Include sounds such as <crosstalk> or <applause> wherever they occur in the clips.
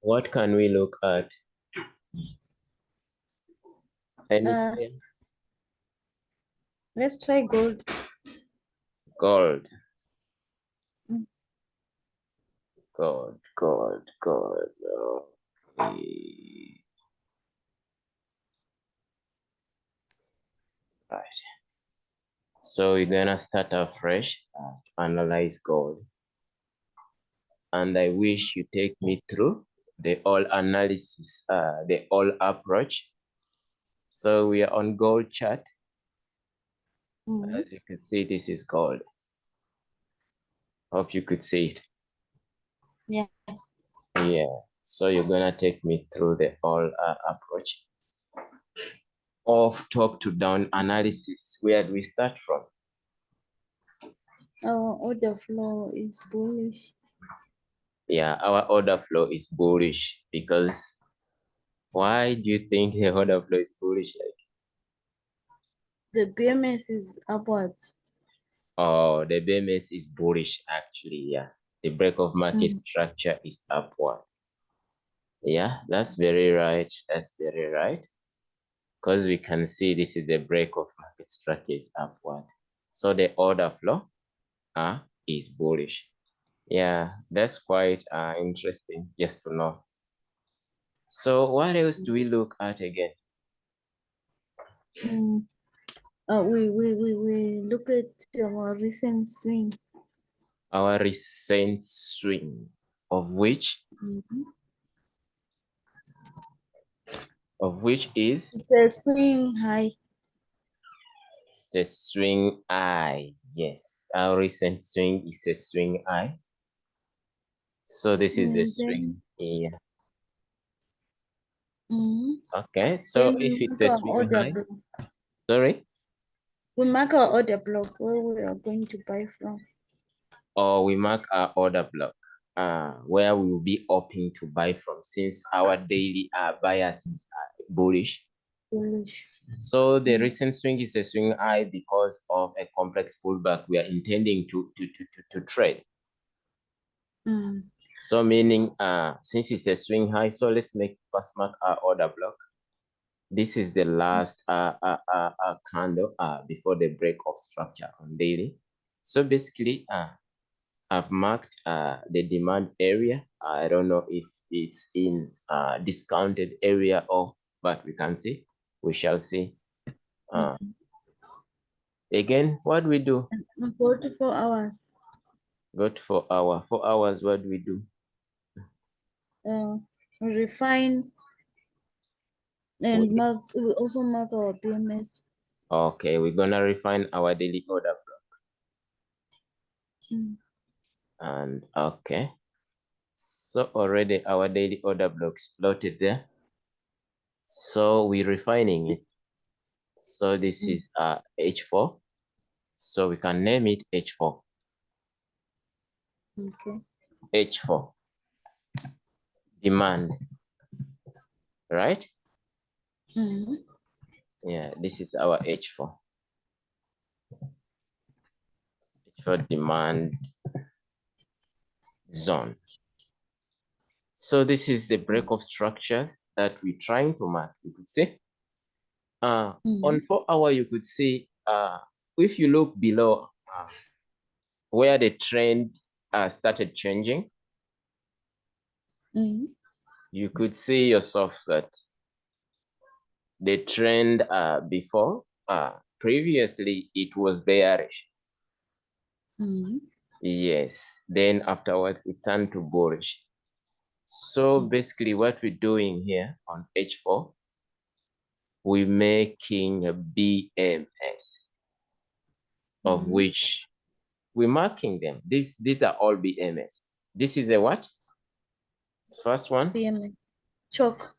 What can we look at? Uh. Let's try gold. gold. Mm. Gold, gold, gold. Okay. Right. So we're gonna start afresh to analyze gold. And I wish you take me through the all analysis, uh, the all approach. So we are on gold chart. Mhm. As you can see, this is gold. Hope you could see it. Yeah. Yeah. So you're gonna take me through the all uh, approach of top to down analysis. Where do we start from? Our order flow is bullish. Yeah, our order flow is bullish because why do you think the order flow is bullish? Like, The BMS is upward. oh, the BMS is bullish actually. Yeah, the break of market Mm. structure is upward. Yeah, that's very right. That's very right. Because we can see this is a break of market structure is upward. So the order flow uh, is bullish. Yeah, that's quite uh, interesting just to know. So what else do we look at again? Mm. Uh, we, we, we, we look at our recent swing. Our recent swing of which Mhm. of which is It's a swing high. the swing eye. Yes, our recent swing is a swing eye. So this is the swing. Yeah. Mhm. Okay. So Then if it's a high, block. sorry, We mark our order block where we are going to buy from. or we mark our order block uh, where we will be hoping to buy from since our daily uh, bias is uh, bullish. Bullish. So the recent swing is a swing high because of a complex pullback we are intending to to to to, to trade. Mm. So meaning uh since it's a swing high, so let's make first mark our order block. This is the last uh, uh, uh, uh candle uh before the break of structure on daily. So basically uh I've marked uh the demand area. I don't know if it's in uh discounted area or but we can see. We shall see. Uh, Mhm. again, what do we do? And 44 hours. Go to four hour. Four hours, what do we do? Uh, refine and we also mark our BMS. Okay, we're gonna refine our daily order block. Mm. And okay. So already our daily order blocks plotted there. So we're refining it. So this Mm. is uh H4. So we can name it H4. Okay. H4. Demand. Right? Mhm. Yeah, this is our H4. H4 demand zone. So this is the break of structures that we're trying to mark. You could see. Uh, On four hour, you could see uh, if you look below uh, where the trend uh, started changing, Mhm. you could see yourself that the trend uh, before, uh, previously, it was bearish. Mhm. Yes. Then afterwards, it turned to bullish. So Mm. basically, what we're doing here on H4, we're making a BMS, of Mhm. which we're marking them. These these are all BMS. This is a what? First one. BMS. Choke.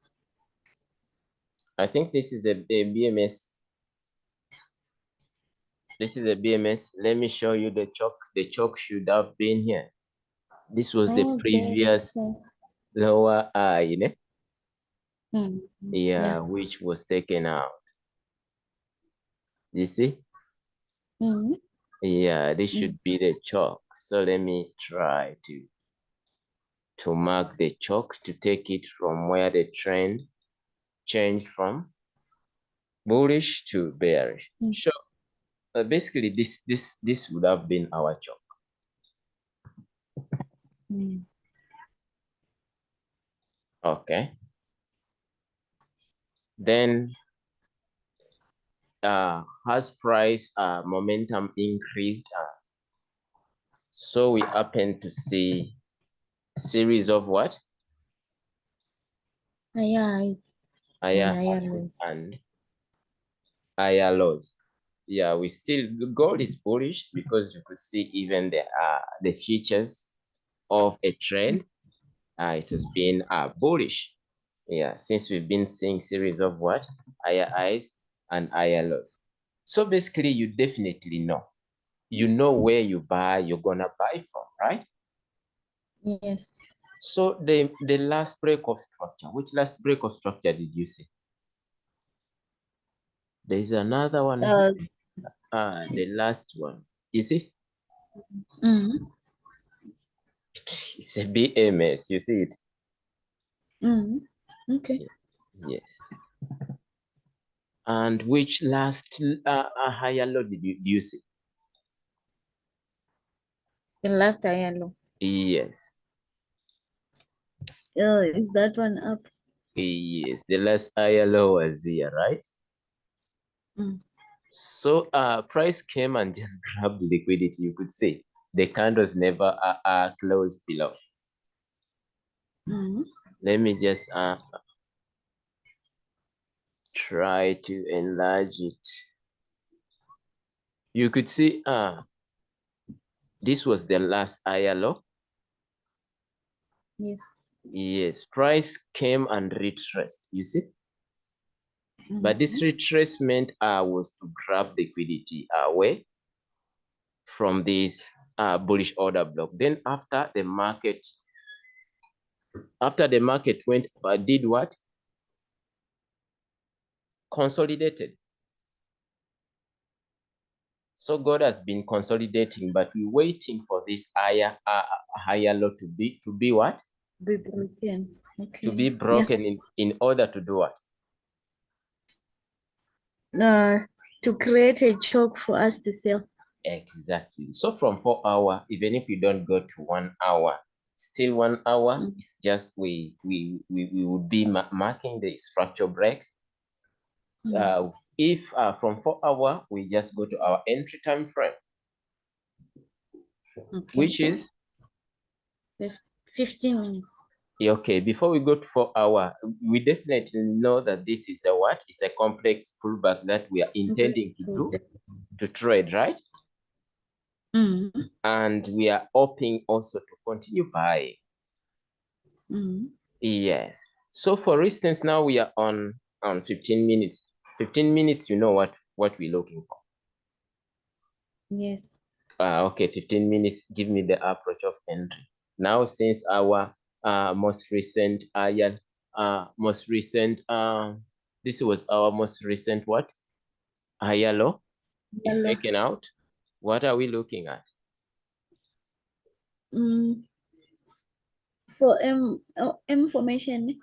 I think this is a, a BMS. This is a BMS. Let me show you the chalk. The chalk should have been here. This was the Oh, previous okay. lower eye, you know? Mhm. yeah, which was taken out. You see? Mhm. Yeah, this should be the chalk. So let me try to to mark the chalk to take it from where the trend changed from bullish to bearish. Mm. So uh, basically this this this would have been our chalk. Mm. Okay. Then uh, has price uh, momentum increased? Uh, so we happen to see series of what? Ah, Higher higher highs and higher lows. Yeah, we still gold is bullish because you could see even the uh, the features of a trend. Uh, it has been uh, bullish. Yeah, since we've been seeing series of what higher highs and lows. So basically, you definitely know. You know where you buy, you're gonna buy from, right? yes. So the the last break of structure, which last break of structure did you see? There is another one. Uh, Ah, the last one. You see, mm, it's a BMS. You see it? mm, okay. Yes. And which last uh, higher low did you, do you see? The last higher low. Yes. Oh, is that one up? Yes. The last higher low was here, right? Mm. So uh price came and <laughs> just grabbed liquidity, you could say. The candles never uh, uh closed below. Mm, Let me just uh try to enlarge it. You could see uh this was the last low. yes. Yes, price came and retraced, you see? But this Mhm. retracement uh, was to grab liquidity away from this uh, bullish order block. Then after the market, after the market went, uh, did what? Consolidated. So God has been consolidating, but we're waiting for this higher, uh, higher low to be, to be what? Be broken. Okay. To be Yeah. broken in, in order to do what? Uh, to create a choke for us to sell. Exactly. So from four hour, even if you don't go to one hour, still one hour, Mm. it's just we we we, we would be ma- marking the structure breaks. Mm, Uh, if uh, from four hour, we just go to our entry time frame, okay. which is Fifteen minutes. okay. Before we go to four hour, we definitely know that this is a what? It's a complex pullback that we are intending to do to trade, right? Mm, And we are hoping also to continue buying. mm, Yes. So for instance, now we are on on 15 minutes. 15 minutes, you know what what we're looking for. yes. Uh, okay, 15 minutes, give me the approach of entry. Now, since our uh, most recent higher, uh, most recent, uh, this was our most recent what? Low is Hello. taken out. What are we looking at? Mm, for M, oh, information.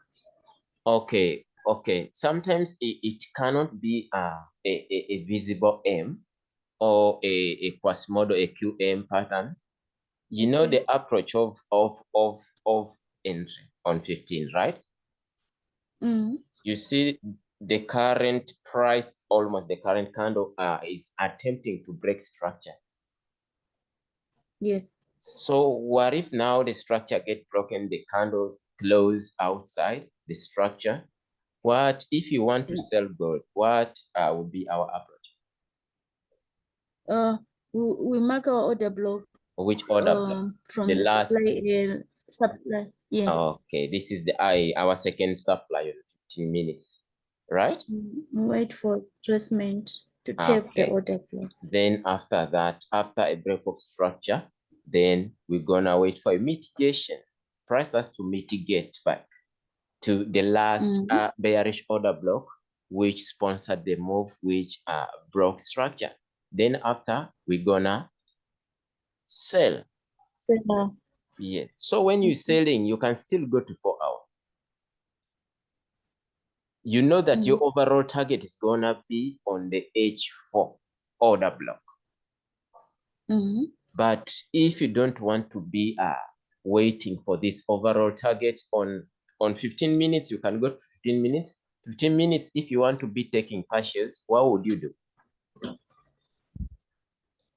Okay, okay. Sometimes it, it cannot be uh, a, a, a visible M or a, a Quasimodo, a QM pattern. You know the approach of of of of entry on 15, right? Mm, You see the current price, almost the current candle uh, is attempting to break structure. yes. So what if now the structure get broken, the candles close outside the structure? What if you want to sell gold? What uh, would be our approach? Uh, we, we mark our order block. Which order block? Um, from The the last- supply supply. Yes. Okay, this is the I our second supply on 15 minutes, right? Mm, Wait for retracement to take the order block. Then after that, after a break of structure, then we're gonna wait for a mitigation. Price has to mitigate back to the last Mhm. uh, bearish order block, which sponsored the move, which uh, broke structure. Then after, we're gonna sell. Uh, Yes. So when you're Mhm. selling, you can still go to four hour. You know that your overall target is gonna be on the H4 order block. Mhm. But if you don't want to be uh, waiting for this overall target on on 15 minutes, you can go to 15 minutes. 15 minutes, if you want to be taking partials, what would you do?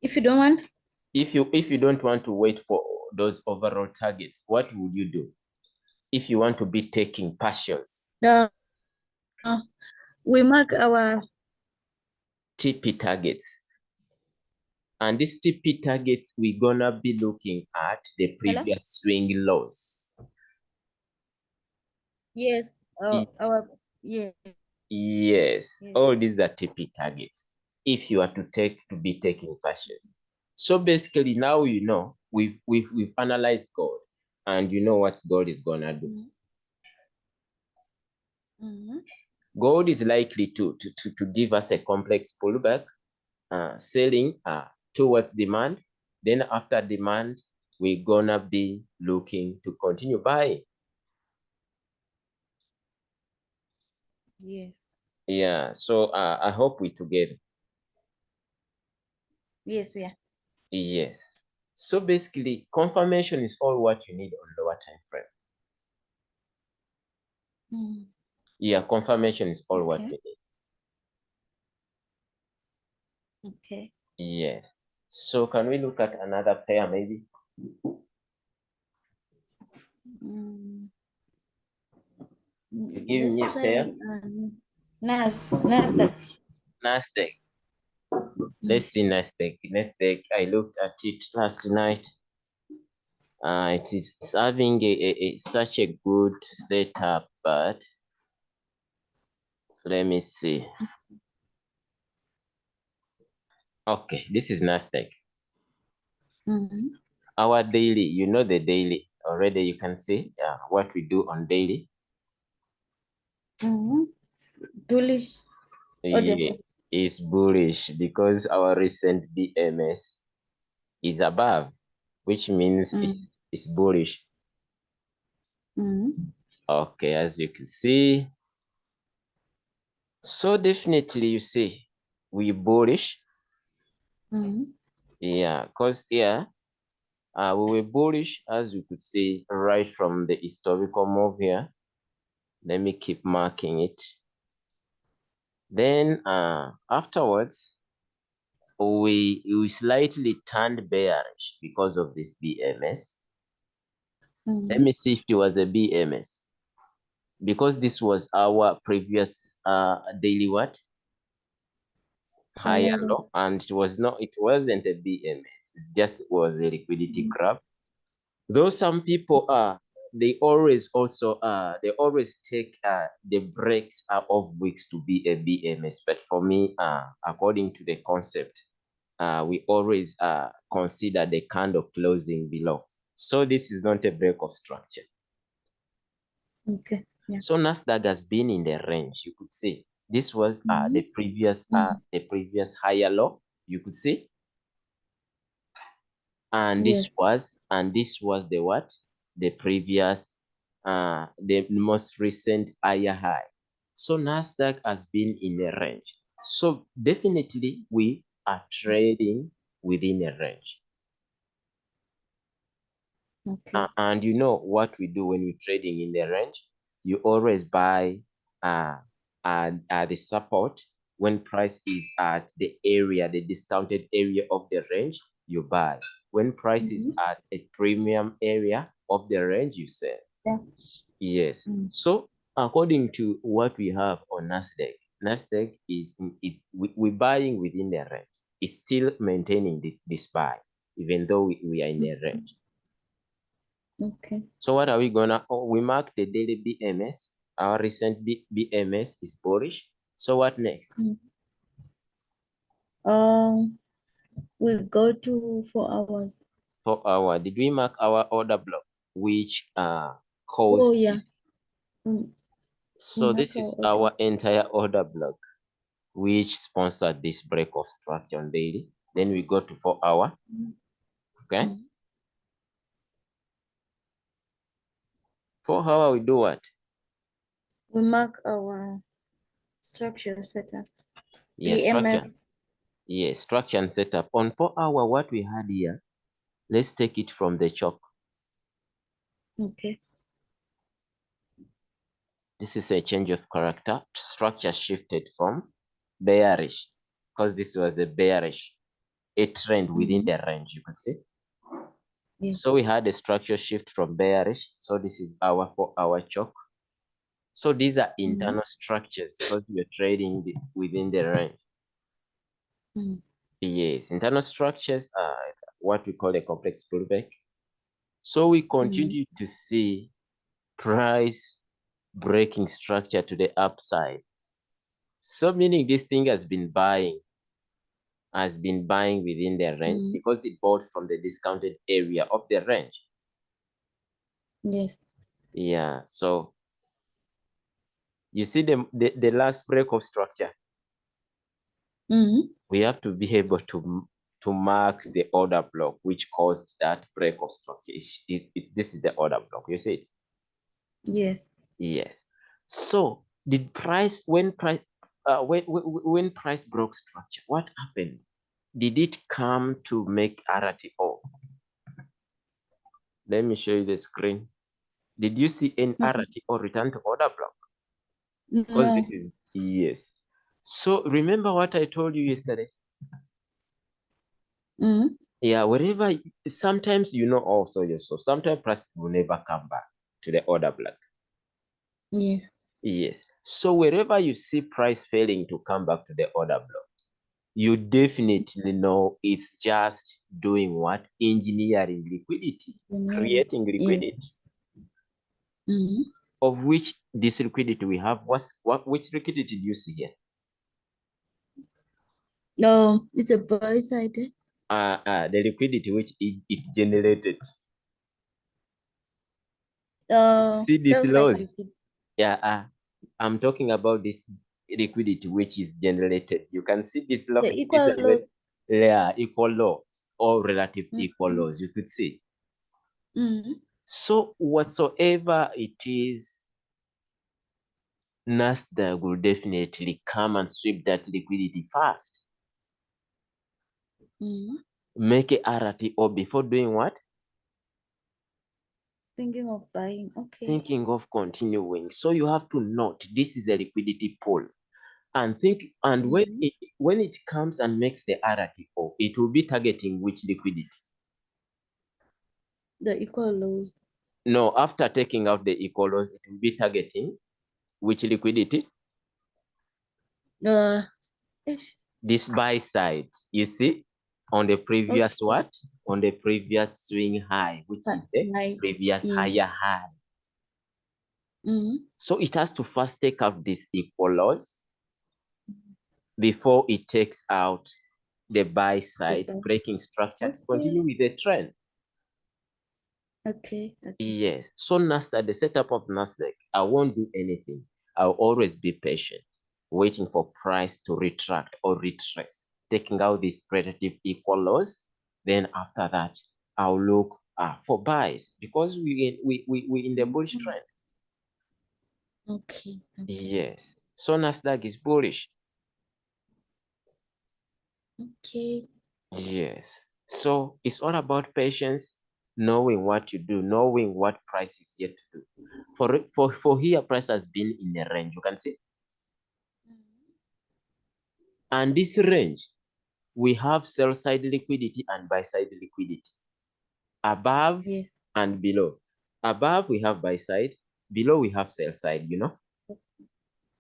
If you don't want, If you if you don't want to wait for those overall targets, what would you do? If you want to be taking partials, the uh, we mark our TP targets. And these TP targets, we're gonna be looking at the Hello? previous swing lows. Yes, Y- our yeah. Yes, Yes. all these are TP targets. If you are to take to be taking partials. So basically now you know we've we've we've analyzed gold and you know what gold is gonna do. Mhm. Gold is likely to to to, to give us a complex pullback, uh, selling uh, towards demand. Then after demand, we're gonna be looking to continue buying. Yes. Yeah, so uh, I hope we together. Yes, we are. Yes. So basically, confirmation is all what you need on lower time frame. Mm. Yeah, confirmation is all what Okay. you need. Okay. Yes. So can we look at another pair maybe? Mm. You give me a pair? um, Nas Nasdaq. Nasdaq. Let's see Nasdaq. Nasdaq, I looked at it last night. Uh, it is having a, a, a such a good setup, but let me see. Okay, this is Nasdaq. Mhm. Our daily, you know the daily already. You can see uh, what we do on daily. Mhm. It's Bullish. Or Yeah, is bullish because our recent BMS is above, which means it's, it's bullish. Mhm. Okay, as you can see. So definitely you see, we bullish. Mhm. Yeah, because here uh, we were bullish, as you could see, right from the historical move here. Let me keep marking it. Then uh, afterwards, we we slightly turned bearish because of this BMS. Let Mhm. me see if it was a BMS. Because this was our previous uh daily what? Higher Higher low. low, and it was not it wasn't a BMS, it just was a liquidity Mhm. grab. Though some people are they always also uh they always take uh the breaks uh, of weeks to be a BMS, but for me, uh according to the concept, uh we always uh consider the kind of closing below. So this is not a break of structure. Okay. Yeah. So Nasdaq has been in the range. You could see this was uh, the Mhm. previous uh, Mhm. the previous higher low. You could see, and this Yes. was and this was the what the previous uh the most recent higher high. So Nasdaq has been in the range. So definitely we are trading within a range. Okay. Uh, and you know what we do when we're trading in the range? You always buy uh, uh, uh, the support when price is at the area, the discounted area of the range, you buy. When price is Mhm. at a premium area of the range, you sell. Yeah. Yes. Mm. So according to what we have on Nasdaq, Nasdaq is is we, we're buying within the range. It's still maintaining the, this buy, even though we, we are in the range. Okay. So what are we gonna, oh, we mark the daily BMS. Our recent B, BMS is bullish. So what next? Um, we go to four hours. Four our, did we mark our order block, which uh caused Oh yeah. Mm. So mark this is our entire order block, which sponsored this break of structure on daily. Then we go to four hour. Okay. Mhm. four hour we do what? We mark our structure setup. Yes, structure. Yes, structure and setup. On four hour, what we had here, let's take it from the chalk. Okay. This is a change of character. Structure shifted from bearish, because this was a bearish, a trend within Mhm. the range, you can see. Yeah. So we had a structure shift from bearish. So this is our four hour chalk. So these are internal structures because you're trading the- within the range. Mm. Yes, internal structures are what we call a complex pullback. So we continue to see price breaking structure to the upside. So meaning this thing has been buying, has been buying within the range Mm. because it bought from the discounted area of the range. Yes. Yeah, so you see the, the, the last break of structure. Mhm. we have to be able to to mark the order block which caused that break of structure. It- it- this is the order block. You see it? Yes. Yes. So did price when price uh, when, when price broke structure, what happened? Did it come to make RTO? Let me show you the screen. Did you see any Mhm. RTO return to order block? Because No. this is yes. So remember what I told you yesterday? Mhm. Yeah, wherever sometimes you know also yourself, sometimes price will never come back to the order block. Yes. Yes. So wherever you see price failing to come back to the order block, you definitely know it's just doing what? Engineering liquidity, Engineering, creating yes. liquidity. Mhm. Of which this liquidity we have, what's what which liquidity do you see here? No, it's a buy side. Uh, uh the liquidity which it, it generated. Uh, See these lows? liquid. Yeah, uh, I'm talking about this liquidity which is generated. You can see this low, The equal load. yeah, equal low or relative equal Mhm. lows. You could see. Mhm. So whatsoever it is, Nasdaq will definitely come and sweep that liquidity fast. Mhm. Make a RTO before doing what? Thinking of buying. Okay. Thinking of continuing. So you have to note this is a liquidity pool. And think and when Mhm. it when it comes and makes the RTO, it will be targeting which liquidity? The equal lows. No, after taking out the equal loss, it will be targeting which liquidity? Uh. This buy side. You see, on the previous Okay. what? On the previous swing high, which But is the like previous yes. higher high. Mhm. So it has to first take out this equal loss before it takes out the buy side, buy. breaking structure to Okay. continue with the trend. Okay. Okay. Yes. So Nasdaq, the setup of Nasdaq, I won't do anything. I'll always be patient, waiting for price to retract or retrace, taking out these relative equal lows. Then after that, I'll look uh, for buys because we we we we in the bullish Mhm. trend. Okay. Okay. Yes. So Nasdaq is bullish. Okay. Yes. So it's all about patience, knowing what you do, knowing what price is yet to do. For for for here, price has been in a range. You can see, and this range, we have sell side liquidity and buy side liquidity, above Yes. and below. Above we have buy side, below we have sell side. You know,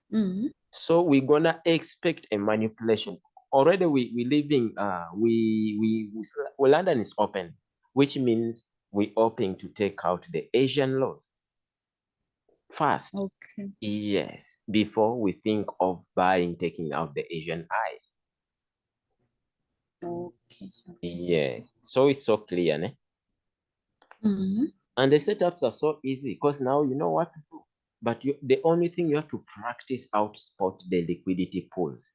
Mhm. so we're gonna expect a manipulation. Already we we living uh we we, we well, London is open, which means we hoping to take out the Asian low first. Okay. Yes, before we think of buying, taking out the Asian highs. Okay. Okay. Yes, so it's so clear, ne? Mhm. And the setups are so easy because now you know what to do. But you, the only thing you have to practice out spot the liquidity pools.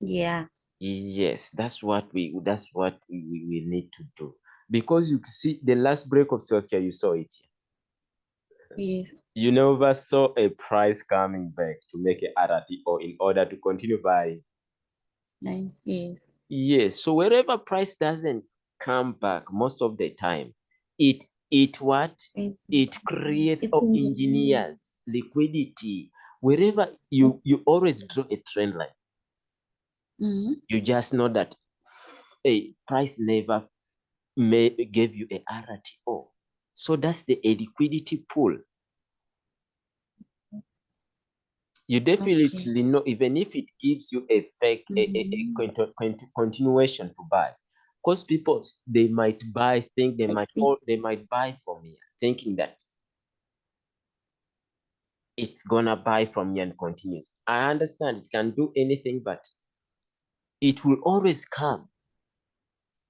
Yeah. Yes, that's what we that's what we, we, we need to do. Because you see the last break of structure, you saw it. Yes. You never saw a price coming back to make a RTO in order to continue buying. Yes. Yes. So wherever price doesn't come back most of the time, it it what It, it creates or engineers liquidity. Wherever you you always draw a trend line, Mhm. you just know that a price never may gave you a RTO. So that's the a liquidity pool. You definitely know, even if it gives you a fake a, a, a Mhm. conti- conti- continuation to buy, because people they might buy, think they I might all they might buy from here, thinking that it's gonna buy from here and continue. I understand it can do anything, but it will always come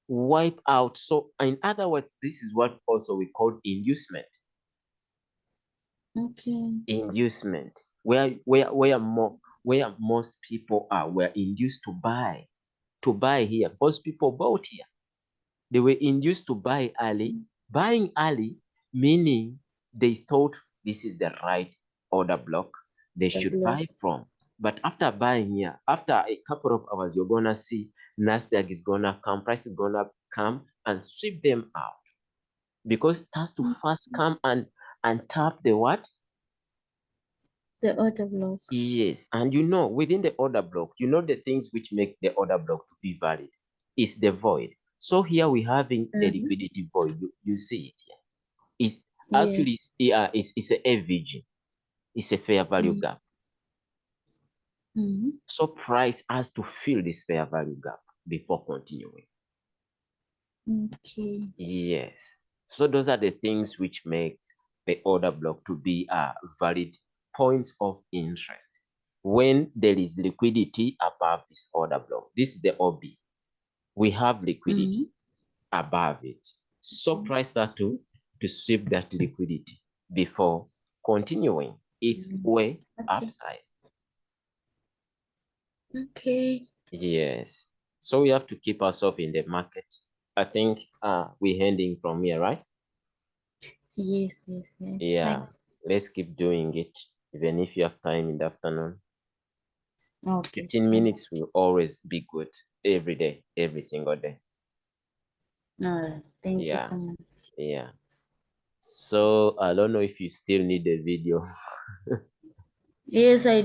wipe out. So, in other words, this is what also we call inducement. Okay. Inducement, where where where more where most people are were induced to buy, to buy here. Most people bought here. They were induced to buy early. Buying early, meaning they thought this is the right order block they should block. buy from. But after buying here, after a couple of hours, you're gonna see Nasdaq is gonna come, price is gonna come and sweep them out because it has to mm-hmm. first come and and tap the what? The order block. Yes, and you know within the order block, you know the things which make the order block to be valid is the void. So here we having a Mhm. liquidity void. You, you see it here. It's actually it's, yeah, it's, it's a FVG. It's a fair value Mm. gap. Mhm. So price has to fill this fair value gap before continuing. Okay. Yes. So those are the things which make the order block to be a valid points of interest. When there is liquidity above this order block, this is the OB. We have liquidity Mhm. above it. So price that to to sweep that liquidity before continuing its Mhm. way Okay. upside. Okay. Yes. So we have to keep ourselves in the market. I think uh we're ending from here, right? Yes. Yes. Yeah. Yeah. fine. Let's keep doing it, even if you have time in the afternoon. Okay. 15 minutes will always be good every day, every single day. Right. Thank you Yeah. so much. Yeah. So I don't know if you still need the video. <laughs> Yes, I